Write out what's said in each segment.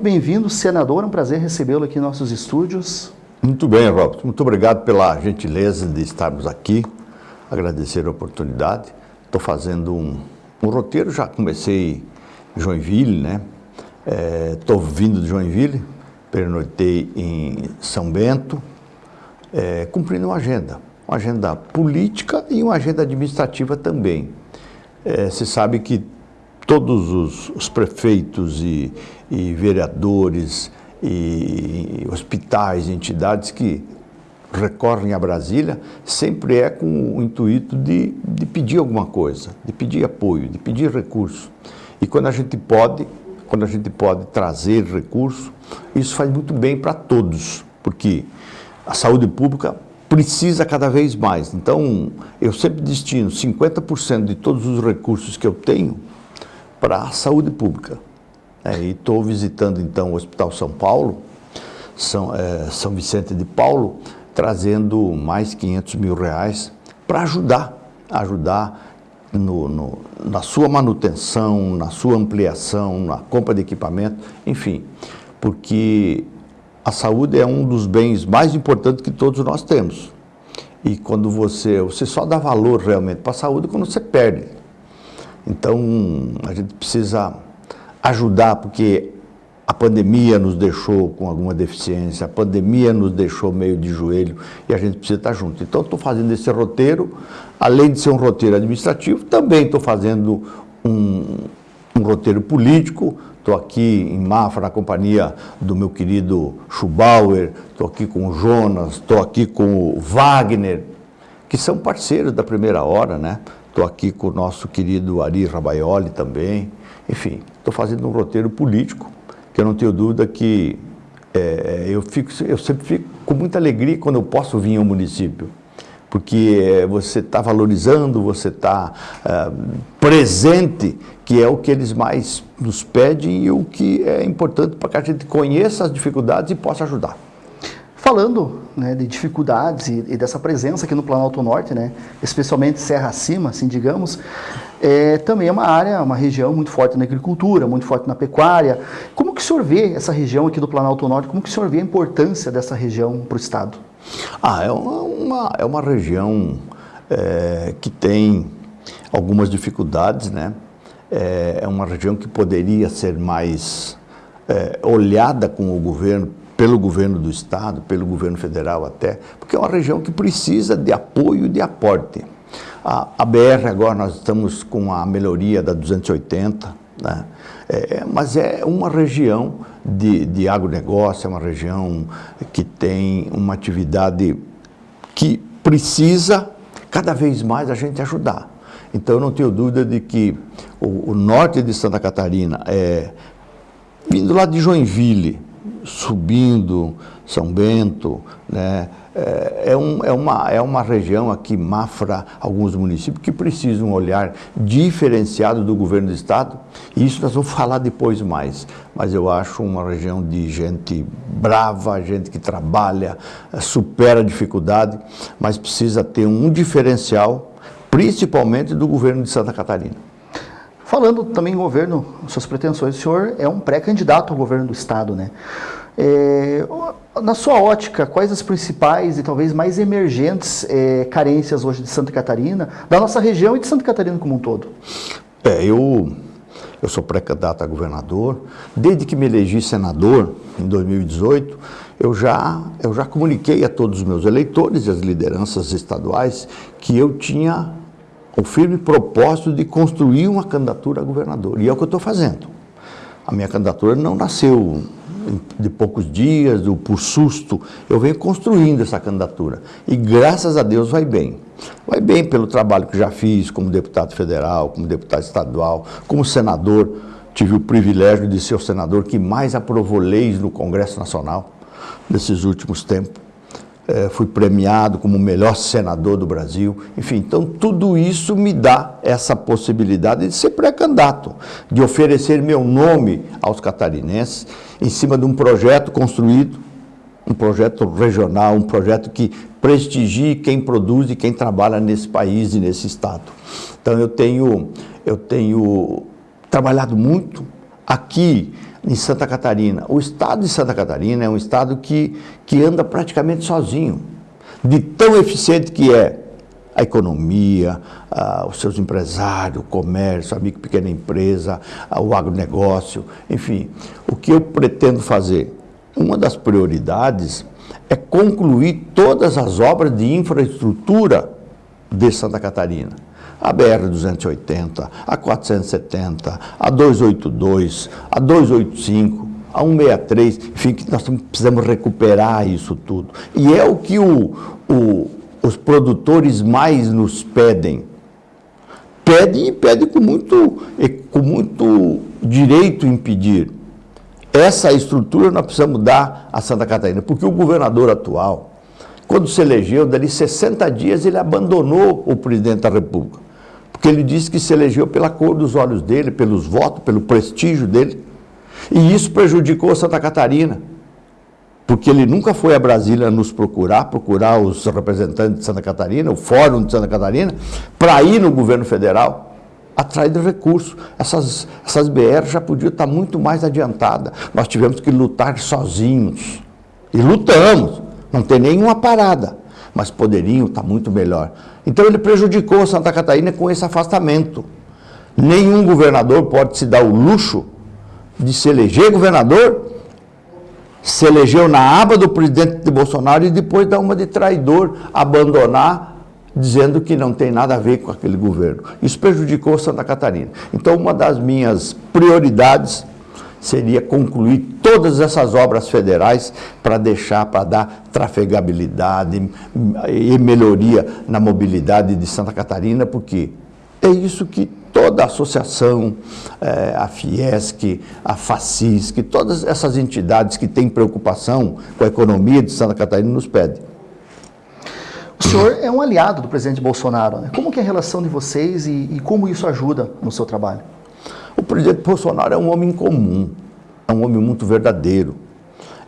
Bem-vindo, senador. É um prazer recebê-lo aqui em nossos estúdios. Muito bem, Robert. Muito obrigado pela gentileza de estarmos aqui. Agradecer a oportunidade. Estou fazendo um, um, roteiro, já comecei em Joinville, né? Estou é, vindo de Joinville, pernoitei em São Bento, é, cumprindo uma agenda. Uma agenda política e uma agenda administrativa também. É, você sabe que todos os, os prefeitos e, e, vereadores e hospitais, entidades que recorrem a Brasília, sempre é com o intuito de, de pedir alguma coisa, de pedir apoio, de pedir recurso. E quando a gente pode, quando a gente pode trazer recurso, isso faz muito bem para todos, porque a saúde pública precisa cada vez mais. Então, eu sempre destino 50% de todos os recursos que eu tenho para a saúde pública. É, e estou visitando então o Hospital São Paulo, São, é, São Vicente de Paulo, trazendo mais 500 mil reais para ajudar, ajudar no, no, na sua manutenção, na sua ampliação, na compra de equipamento, enfim, porque a saúde é um dos bens mais importantes que todos nós temos. E quando você, você só dá valor realmente para a saúde quando você perde. Então, a gente precisa ajudar, porque a pandemia nos deixou com alguma deficiência, a pandemia nos deixou meio de joelho e a gente precisa estar junto. Então, estou fazendo esse roteiro, além de ser um roteiro administrativo, também estou fazendo um, um roteiro político, estou aqui em Mafra, na companhia do meu querido Schubauer, estou aqui com o Jonas, estou aqui com o Wagner, que são parceiros da primeira hora, né? Estou aqui com o nosso querido Ari Rabaioli também. Enfim, estou fazendo um roteiro político, que eu não tenho dúvida que é, eu, fico, eu sempre fico com muita alegria quando eu posso vir ao município. Porque é, você está valorizando, você está é, presente, que é o que eles mais nos pedem e o que é importante para que a gente conheça as dificuldades e possa ajudar. Falando né, de dificuldades e, e, dessa presença aqui no Planalto Norte, né, especialmente Serra Acima, assim digamos, é, também é uma área, uma região muito forte na agricultura, muito forte na pecuária. Como que o senhor vê essa região aqui do Planalto Norte, como que o senhor vê a importância dessa região para o Estado? Ah, é uma, é uma região é, que tem algumas dificuldades, né? É, é uma região que poderia ser mais é, olhada com o governo pelo governo do Estado, pelo governo federal até, porque é uma região que precisa de apoio e de aporte. A, a BR agora nós estamos com a melhoria da 280, né? É, mas é uma região de, de agronegócio, é uma região que tem uma atividade que precisa cada vez mais a gente ajudar. Então eu não tenho dúvida de que o, o norte de Santa Catarina, é, vindo lá de Joinville, subindo São Bento, né? É, é, um, é, uma, é uma região aqui, Mafra, alguns municípios, que precisam um olhar diferenciado do governo do Estado, e isso nós vamos falar depois mais. Mas eu acho uma região de gente brava, gente que trabalha, supera a dificuldade, mas precisa ter um diferencial, principalmente do governo de Santa Catarina. Falando também em governo, suas pretensões, o senhor é um pré-candidato ao governo do Estado, né? É, na sua ótica, quais as principais e talvez mais emergentes é, carências hoje de Santa Catarina, da nossa região e de Santa Catarina como um todo? É, eu, eu sou pré-candidato a governador. Desde que me elegi senador, em 2018, eu já, eu já comuniquei a todos os meus eleitores e as lideranças estaduais que eu tinha o firme propósito de construir uma candidatura a governador. E é o que eu estou fazendo. A minha candidatura não nasceu de poucos dias, ou por susto, eu venho construindo essa candidatura. E graças a Deus vai bem. Vai bem pelo trabalho que já fiz como deputado federal, como deputado estadual, como senador. Tive o privilégio de ser o senador que mais aprovou leis no Congresso Nacional nesses últimos tempos é, fui premiado como o melhor senador do Brasil. Enfim, então tudo isso me dá essa possibilidade de ser pré-candidato, de oferecer meu nome aos catarinenses em cima de um projeto construído, um projeto regional, um projeto que prestigie quem produz e quem trabalha nesse país e nesse estado. Então eu tenho, eu tenho trabalhado muito aqui em Santa Catarina. O estado de Santa Catarina é um estado que, que anda praticamente sozinho, de tão eficiente que é a economia, os seus empresários, o comércio, a micro pequena empresa, o agronegócio, enfim. O que eu pretendo fazer? Uma das prioridades é concluir todas as obras de infraestrutura de Santa Catarina. A BR-280, a 470, a 282, a 285, a 163, enfim, que nós precisamos recuperar isso tudo. E é o que o, o, os produtores mais nos pedem. Pedem e pedem com muito, com muito direito em pedir. Essa estrutura nós precisamos dar a Santa Catarina, porque o governador atual, quando se elegeu, dali 60 dias ele abandonou o presidente da República. Porque ele disse que se elegeu pela cor dos olhos dele, pelos votos, pelo prestígio dele. E isso prejudicou Santa Catarina. Porque ele nunca foi a Brasília nos procurar, procurar os representantes de Santa Catarina, o Fórum de Santa Catarina, para ir no governo federal de recursos. Essas, essas BR já podiam estar muito mais adiantadas. Nós tivemos que lutar sozinhos. E lutamos, não tem nenhuma parada, mas poderiam estar muito melhor. Então ele prejudicou Santa Catarina com esse afastamento. Nenhum governador pode se dar o luxo de se eleger governador, se elegeu na aba do presidente de Bolsonaro e depois dar uma de traidor, abandonar dizendo que não tem nada a ver com aquele governo. Isso prejudicou Santa Catarina. Então, uma das minhas prioridades seria concluir todas essas obras federais para deixar, para dar trafegabilidade e melhoria na mobilidade de Santa Catarina, porque é isso que toda a associação, é, a Fiesc, a FACISC, todas essas entidades que têm preocupação com a economia de Santa Catarina nos pedem. O senhor é um aliado do presidente Bolsonaro. Né? Como que é a relação de vocês e, e como isso ajuda no seu trabalho? O presidente Bolsonaro é um homem comum, é um homem muito verdadeiro.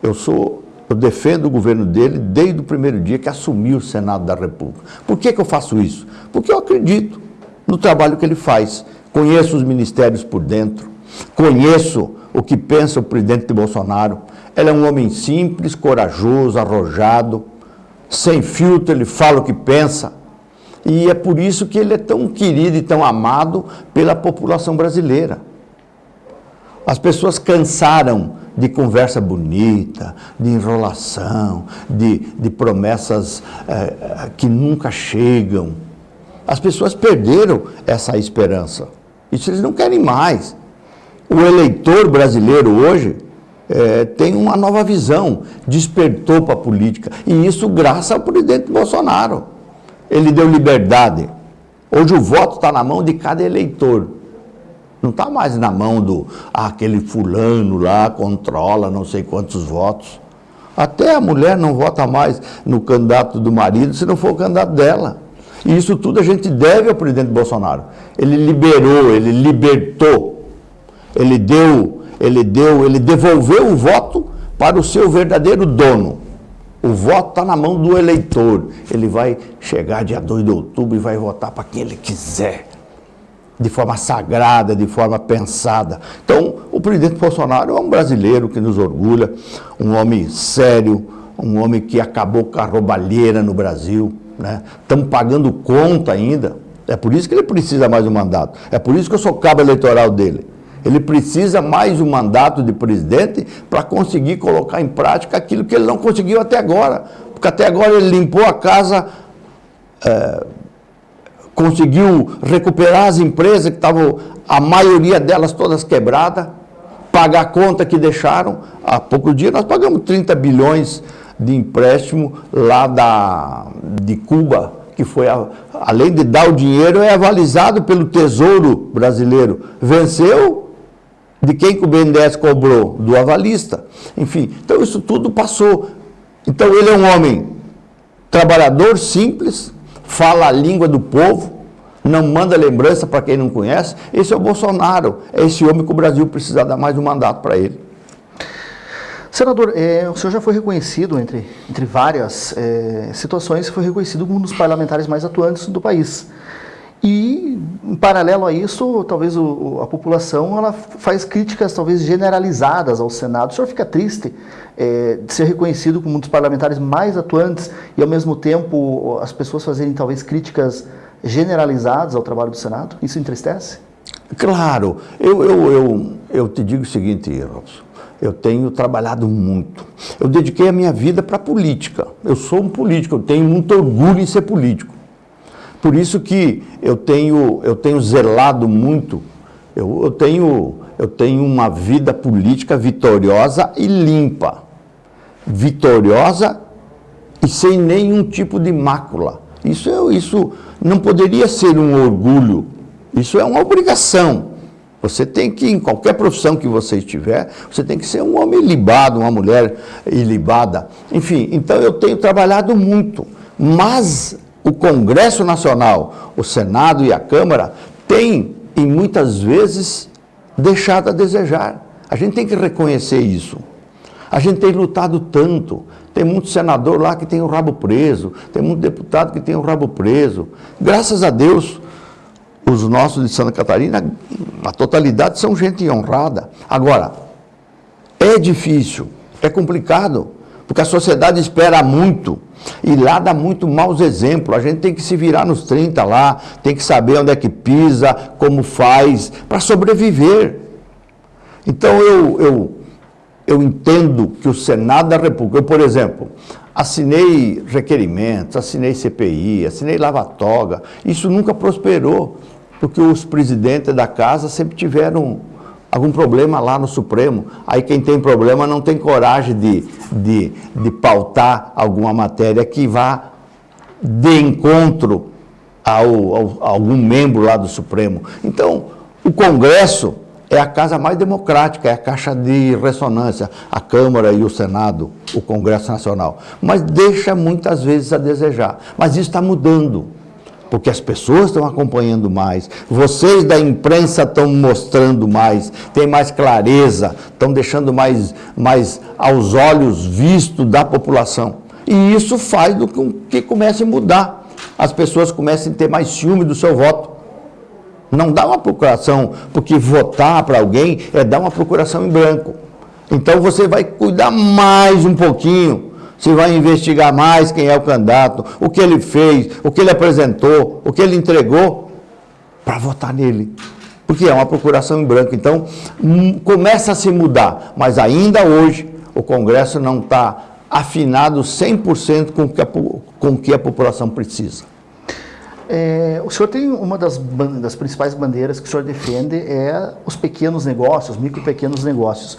Eu sou, eu defendo o governo dele desde o primeiro dia que assumiu o Senado da República. Por que, que eu faço isso? Porque eu acredito no trabalho que ele faz. Conheço os ministérios por dentro, conheço o que pensa o presidente Bolsonaro. Ele é um homem simples, corajoso, arrojado, sem filtro, ele fala o que pensa. E é por isso que ele é tão querido e tão amado pela população brasileira. As pessoas cansaram de conversa bonita, de enrolação, de, de promessas é, que nunca chegam. As pessoas perderam essa esperança. Isso eles não querem mais. O eleitor brasileiro hoje é, tem uma nova visão, despertou para a política. E isso graças ao presidente Bolsonaro. Ele deu liberdade. Hoje o voto está na mão de cada eleitor. Não está mais na mão do ah, aquele fulano lá, controla não sei quantos votos. Até a mulher não vota mais no candidato do marido se não for o candidato dela. E isso tudo a gente deve ao presidente Bolsonaro. Ele liberou, ele libertou, ele deu ele deu, ele devolveu o voto para o seu verdadeiro dono. O voto está na mão do eleitor. Ele vai chegar dia 2 de outubro e vai votar para quem ele quiser. De forma sagrada, de forma pensada. Então, o presidente Bolsonaro é um brasileiro que nos orgulha, um homem sério, um homem que acabou com a roubalheira no Brasil. Né? Estamos pagando conta ainda. É por isso que ele precisa mais um mandato. É por isso que eu sou cabo eleitoral dele. Ele precisa mais um mandato de presidente para conseguir colocar em prática aquilo que ele não conseguiu até agora. Porque até agora ele limpou a casa, é, conseguiu recuperar as empresas que estavam, a maioria delas todas quebradas, pagar a conta que deixaram. Há poucos dias nós pagamos 30 bilhões de empréstimo lá da, de Cuba, que foi, a, além de dar o dinheiro, é avalizado pelo Tesouro Brasileiro. Venceu, de quem que o BNDES cobrou? Do avalista. Enfim, então isso tudo passou. Então ele é um homem trabalhador, simples, fala a língua do povo, não manda lembrança para quem não conhece. Esse é o Bolsonaro, é esse homem que o Brasil precisa dar mais um mandato para ele. Senador, é, o senhor já foi reconhecido, entre, entre várias é, situações, foi reconhecido como um dos parlamentares mais atuantes do país. E em paralelo a isso, talvez o, a população ela faz críticas talvez generalizadas ao Senado. O senhor fica triste é, de ser reconhecido como um dos parlamentares mais atuantes e, ao mesmo tempo, as pessoas fazerem talvez críticas generalizadas ao trabalho do Senado? Isso entristece? Claro. Eu, eu, eu, eu te digo o seguinte, Robson. Eu tenho trabalhado muito. Eu dediquei a minha vida para a política. Eu sou um político, eu tenho muito orgulho em ser político. Por isso que eu tenho, eu tenho zelado muito, eu, eu, tenho, eu tenho uma vida política vitoriosa e limpa. Vitoriosa e sem nenhum tipo de mácula. Isso, é, isso não poderia ser um orgulho, isso é uma obrigação. Você tem que, em qualquer profissão que você estiver, você tem que ser um homem ilibado, uma mulher ilibada. Enfim, então eu tenho trabalhado muito, mas o Congresso Nacional, o Senado e a Câmara têm, e muitas vezes, deixado a desejar. A gente tem que reconhecer isso. A gente tem lutado tanto. Tem muito senador lá que tem o rabo preso, tem muito deputado que tem o rabo preso. Graças a Deus, os nossos de Santa Catarina, a totalidade são gente honrada. Agora, é difícil, é complicado, porque a sociedade espera muito e lá dá muito maus exemplos. A gente tem que se virar nos 30 lá, tem que saber onde é que pisa, como faz, para sobreviver. Então eu, eu, eu entendo que o Senado da República, eu, por exemplo, assinei requerimentos, assinei CPI, assinei lava-toga, isso nunca prosperou, porque os presidentes da casa sempre tiveram algum problema lá no Supremo. Aí quem tem problema não tem coragem de, de, de pautar alguma matéria que vá de encontro ao, ao, a algum membro lá do Supremo. Então, o Congresso é a casa mais democrática, é a caixa de ressonância, a Câmara e o Senado, o Congresso Nacional. Mas deixa muitas vezes a desejar. Mas isso está mudando porque as pessoas estão acompanhando mais, vocês da imprensa estão mostrando mais, tem mais clareza, estão deixando mais, mais aos olhos visto da população. E isso faz com que comece a mudar. As pessoas comecem a ter mais ciúme do seu voto. Não dá uma procuração, porque votar para alguém é dar uma procuração em branco. Então você vai cuidar mais um pouquinho se vai investigar mais quem é o candidato, o que ele fez, o que ele apresentou, o que ele entregou, para votar nele. Porque é uma procuração em branco. Então, hum, começa a se mudar, mas ainda hoje o Congresso não está afinado 100% com o que a, com que a população precisa. É, o senhor tem uma das, das principais bandeiras que o senhor defende é os pequenos negócios, micro e pequenos negócios.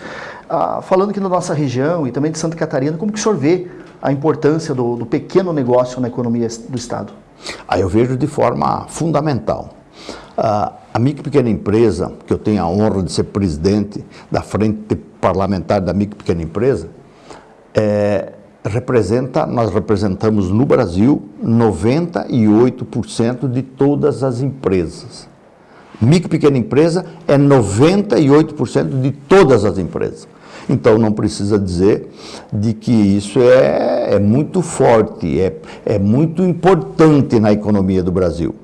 Ah, falando aqui da nossa região e também de Santa Catarina, como que o senhor vê a importância do, do pequeno negócio na economia do Estado? Ah, eu vejo de forma fundamental. Ah, a micro pequena empresa, que eu tenho a honra de ser presidente da frente parlamentar da micro pequena empresa, é, representa, nós representamos no Brasil 98% de todas as empresas. Micro pequena empresa é 98% de todas as empresas. Então não precisa dizer de que isso é, é muito forte, é, é muito importante na economia do Brasil.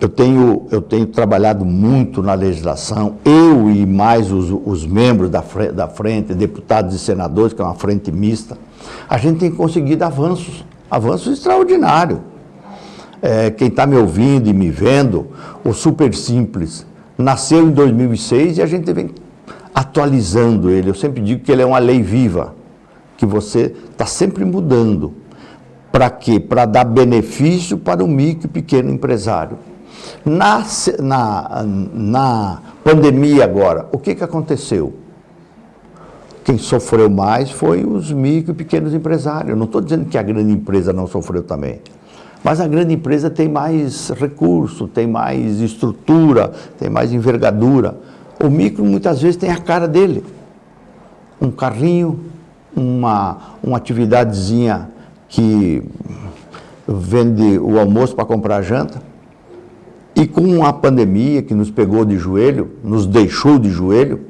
Eu tenho, eu tenho trabalhado muito na legislação, eu e mais os, os membros da frente, da frente, deputados e senadores, que é uma frente mista, a gente tem conseguido avanços, avanços extraordinários. É, quem está me ouvindo e me vendo, o Super Simples nasceu em 2006 e a gente vem atualizando ele. Eu sempre digo que ele é uma lei viva, que você está sempre mudando. Para quê? Para dar benefício para o micro e pequeno empresário. Na, na, na pandemia agora, o que, que aconteceu? Quem sofreu mais foi os micro e pequenos empresários. Não estou dizendo que a grande empresa não sofreu também. Mas a grande empresa tem mais recurso, tem mais estrutura, tem mais envergadura. O micro muitas vezes tem a cara dele. Um carrinho, uma, uma atividadezinha que vende o almoço para comprar janta. E com a pandemia que nos pegou de joelho, nos deixou de joelho,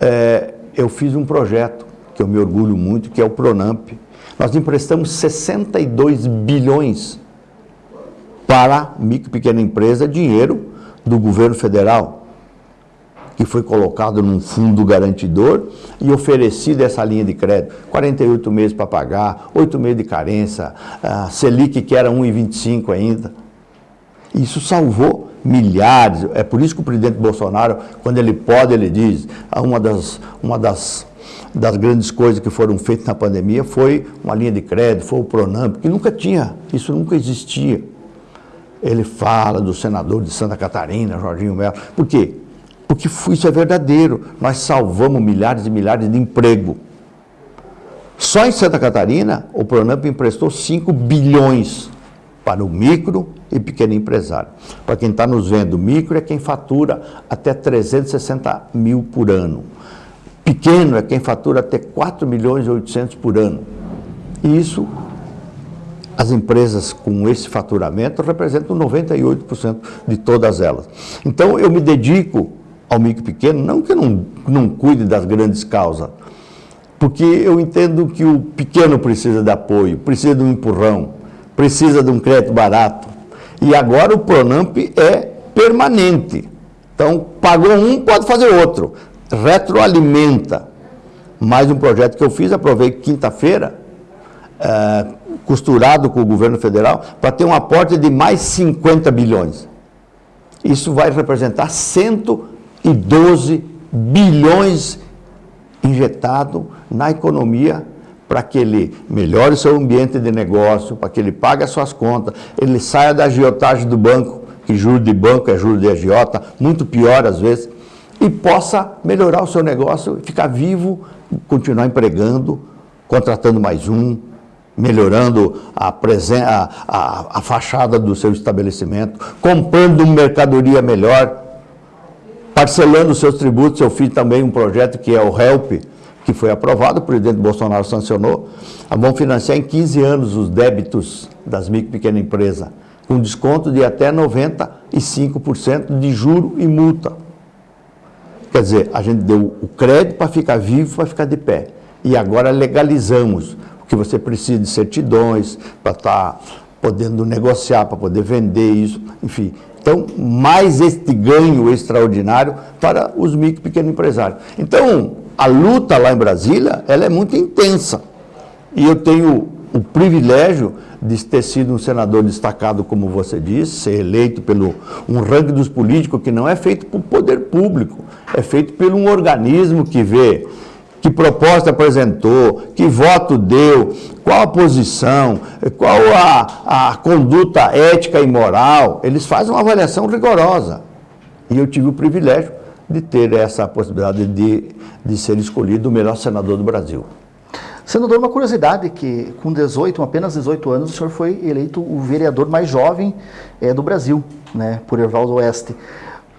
é, eu fiz um projeto que eu me orgulho muito, que é o Pronamp. Nós emprestamos 62 bilhões para micro e pequena empresa, dinheiro do governo federal, que foi colocado num fundo garantidor e oferecida essa linha de crédito. 48 meses para pagar, 8 meses de carência, a Selic que era 1,25 ainda. Isso salvou milhares. É por isso que o presidente Bolsonaro, quando ele pode, ele diz, ah, uma das, uma das, das grandes coisas que foram feitas na pandemia foi uma linha de crédito, foi o Pronamp, que nunca tinha, isso nunca existia. Ele fala do senador de Santa Catarina, Jorginho Melo. Por quê? Porque isso é verdadeiro. Nós salvamos milhares e milhares de emprego. Só em Santa Catarina, o Pronamp emprestou 5 bilhões para o micro e pequeno empresário. Para quem está nos vendo, micro é quem fatura até 360 mil por ano. Pequeno é quem fatura até 4 milhões e 800 por ano. E isso as empresas com esse faturamento representam 98% de todas elas. Então, eu me dedico ao micro pequeno, não que eu não, não cuide das grandes causas, porque eu entendo que o pequeno precisa de apoio, precisa de um empurrão, precisa de um crédito barato. E agora o Pronamp é permanente. Então, pagou um, pode fazer outro. Retroalimenta. Mais um projeto que eu fiz, aprovei quinta-feira, é, costurado com o governo federal, para ter um aporte de mais 50 bilhões. Isso vai representar 112 bilhões injetado na economia para que ele melhore seu ambiente de negócio, para que ele pague as suas contas, ele saia da agiotagem do banco, que juro de banco é juro de agiota, muito pior às vezes, e possa melhorar o seu negócio, ficar vivo, continuar empregando, contratando mais um, melhorando a, a, a, a fachada do seu estabelecimento, comprando mercadoria melhor, parcelando seus tributos. Eu fiz também um projeto que é o HELP, que foi aprovado, o presidente Bolsonaro sancionou. Vão financiar em 15 anos os débitos das micro e pequenas empresas, com desconto de até 95% de juro e multa. Quer dizer, a gente deu o crédito para ficar vivo, para ficar de pé. E agora legalizamos que você precisa de certidões para estar tá podendo negociar, para poder vender isso, enfim. Então, mais este ganho extraordinário para os micro e pequenos empresários. Então, a luta lá em Brasília, ela é muito intensa. E eu tenho o privilégio de ter sido um senador destacado, como você disse, ser eleito pelo um ranking dos políticos que não é feito por poder público, é feito por um organismo que vê que proposta apresentou, que voto deu, qual a posição, qual a, a conduta ética e moral. Eles fazem uma avaliação rigorosa. E eu tive o privilégio de ter essa possibilidade de, de ser escolhido o melhor senador do Brasil. Senador, uma curiosidade que com 18, apenas 18 anos, o senhor foi eleito o vereador mais jovem é, do Brasil, né, por Ervaldo Oeste.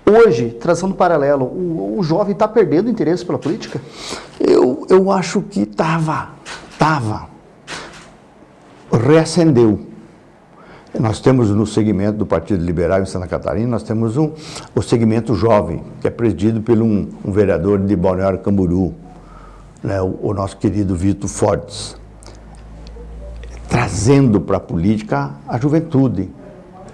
Hoje, traçando paralelo, o, o jovem está perdendo interesse pela política? Eu, eu acho que estava, estava. Reacendeu. Nós temos no segmento do Partido Liberal em Santa Catarina, nós temos um, o segmento jovem, que é presidido por um, um vereador de Balneário Camburu, né, o, o nosso querido Vitor Fortes, trazendo para a política a juventude.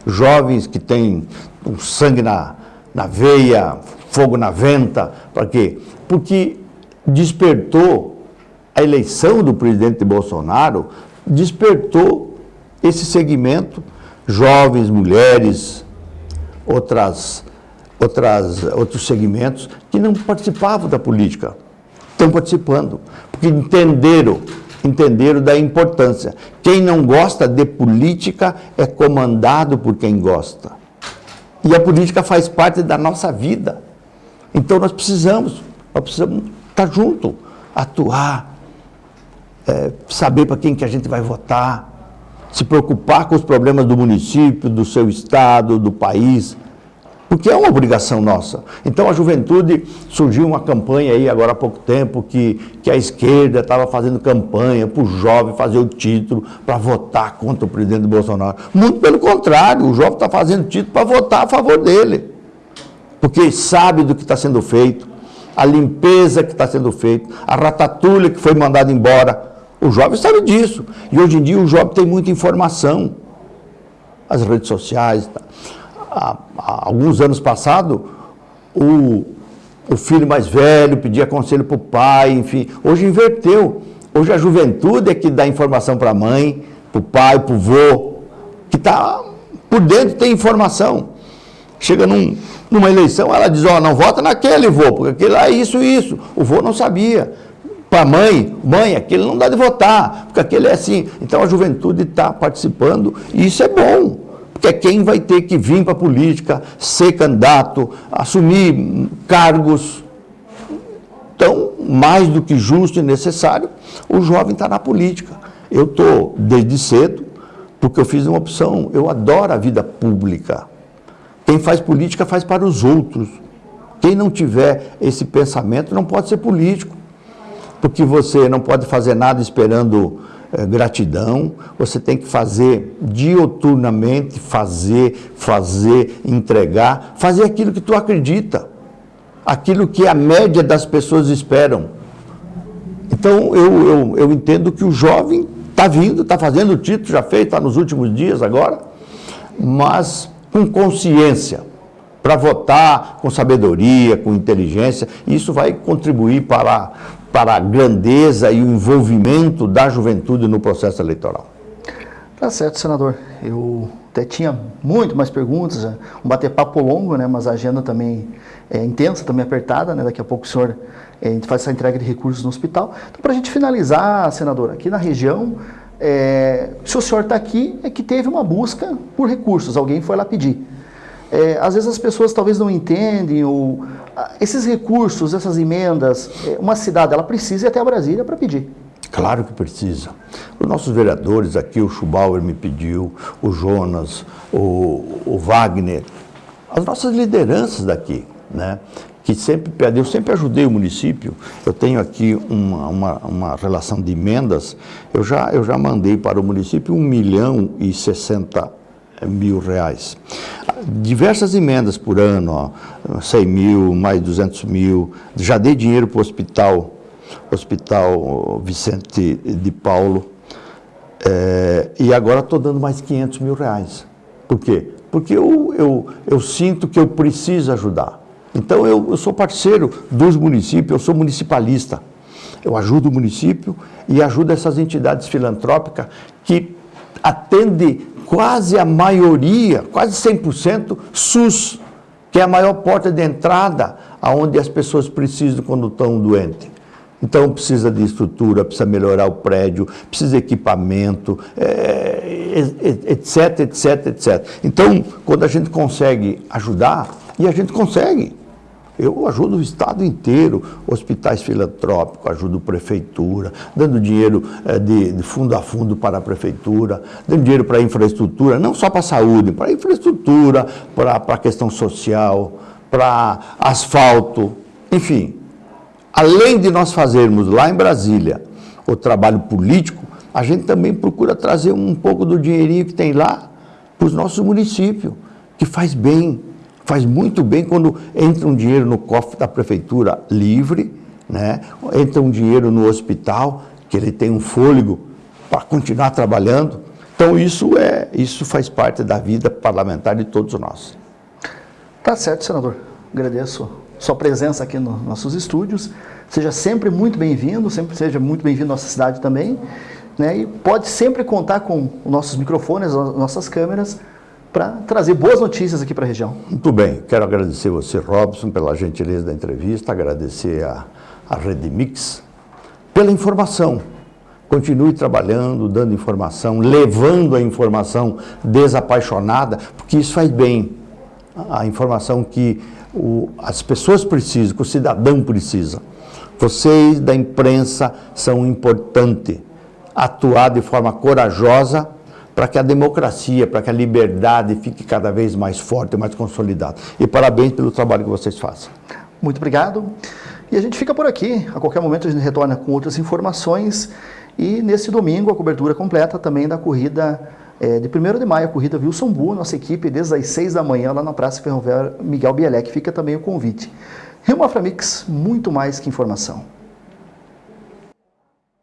Jovens que têm um sangue na, na veia, fogo na venta. Para quê? Porque despertou a eleição do presidente Bolsonaro, despertou esse segmento, jovens, mulheres, outras, outras, outros segmentos que não participavam da política, estão participando, porque entenderam, entenderam da importância. Quem não gosta de política é comandado por quem gosta. E a política faz parte da nossa vida. Então nós precisamos, nós precisamos estar junto, atuar, é, saber para quem que a gente vai votar, se preocupar com os problemas do município, do seu estado, do país porque é uma obrigação nossa. Então a juventude, surgiu uma campanha aí agora há pouco tempo que, que a esquerda estava fazendo campanha para o jovem fazer o título para votar contra o presidente Bolsonaro. Muito pelo contrário, o jovem está fazendo título para votar a favor dele. Porque sabe do que está sendo feito, a limpeza que está sendo feita, a ratatulha que foi mandada embora. O jovem sabe disso. E hoje em dia o jovem tem muita informação. As redes sociais. Tá há, há alguns anos passados, o, o filho mais velho pedia conselho para o pai, enfim. Hoje inverteu. Hoje a juventude é que dá informação para a mãe, para o pai, para o vô, que está por dentro tem informação. Chega num, numa eleição, ela diz, ó, oh, não vota naquele vô, porque aquele lá é isso e isso. O vô não sabia. Para a mãe, mãe, aquele não dá de votar, porque aquele é assim. Então a juventude está participando e isso é bom que é quem vai ter que vir para a política, ser candidato, assumir cargos. Então, mais do que justo e necessário, o jovem está na política. Eu estou desde cedo, porque eu fiz uma opção. Eu adoro a vida pública. Quem faz política faz para os outros. Quem não tiver esse pensamento não pode ser político. Porque você não pode fazer nada esperando gratidão, você tem que fazer dioturnamente, fazer, fazer, entregar, fazer aquilo que tu acredita, aquilo que a média das pessoas esperam. Então, eu, eu, eu entendo que o jovem está vindo, está fazendo o título, já fez, está nos últimos dias agora, mas com consciência, para votar com sabedoria, com inteligência, isso vai contribuir para para a grandeza e o envolvimento da juventude no processo eleitoral. Tá certo, senador. Eu até tinha muito mais perguntas, um bater-papo longo, né, mas a agenda também é intensa, também apertada, né, daqui a pouco o senhor é, faz essa entrega de recursos no hospital. Então, para a gente finalizar, senador, aqui na região, é, se o senhor está aqui, é que teve uma busca por recursos, alguém foi lá pedir. É, às vezes as pessoas talvez não entendem, ou esses recursos, essas emendas, é, uma cidade ela precisa ir até a Brasília para pedir. Claro que precisa. Os nossos vereadores aqui, o Schubauer me pediu, o Jonas, o, o Wagner, as nossas lideranças daqui, né? que sempre pedem, eu sempre ajudei o município, eu tenho aqui uma, uma, uma, relação de emendas, eu já, eu já mandei para o município 1 milhão e 60 mil reais. Diversas emendas por ano, ó, 100 mil, mais 200 mil. Já dei dinheiro para o hospital, hospital Vicente de Paulo. É, e agora estou dando mais 500 mil reais. Por quê? Porque eu, eu, eu sinto que eu preciso ajudar. Então eu, eu sou parceiro dos municípios, eu sou municipalista. Eu ajudo o município e ajudo essas entidades filantrópicas que atendem quase a maioria, quase 100%, SUS, que é a maior porta de entrada aonde as pessoas precisam quando estão doentes. Então precisa de estrutura, precisa melhorar o prédio, precisa de equipamento, etc, etc, etc. Então, quando a gente consegue ajudar, e a gente consegue, eu ajudo o Estado inteiro, hospitais filantrópicos, ajudo prefeitura, dando dinheiro de, de, fundo a fundo para a prefeitura, dando dinheiro para a infraestrutura, não só para a saúde, para a infraestrutura, para, para a questão social, para asfalto, enfim. Além de nós fazermos lá em Brasília o trabalho político, a gente também procura trazer um pouco do dinheirinho que tem lá para os nossos municípios, que faz bem, Faz muito bem quando entra um dinheiro no cofre da prefeitura livre, né? entra um dinheiro no hospital, que ele tem um fôlego para continuar trabalhando. Então isso, é, isso faz parte da vida parlamentar de todos nós. Tá certo, senador. Agradeço sua presença aqui nos nossos estúdios. Seja sempre muito bem-vindo, sempre seja muito bem-vindo à nossa cidade também. Né? E pode sempre contar com os nossos microfones, as nossas câmeras, para trazer boas notícias aqui para a região. Muito bem, quero agradecer você, Robson, pela gentileza da entrevista, agradecer a, a Rede Mix pela informação. Continue trabalhando, dando informação, levando a informação desapaixonada, porque isso faz bem. A informação que o, as pessoas precisam, que o cidadão precisa. Vocês da imprensa são importantes. Atuar de forma corajosa para que a democracia, para que a liberdade fique cada vez mais forte, mais consolidada. E parabéns pelo trabalho que vocês fazem. Muito obrigado. E a gente fica por aqui. A qualquer momento a gente retorna com outras informações. E nesse domingo a cobertura completa também da corrida é, de 1 de maio, a corrida Wilson Bu, nossa equipe, desde as 6 da manhã lá na Praça Ferroviária Miguel Bielek. Fica também o convite. Rio Maframix, muito mais que informação.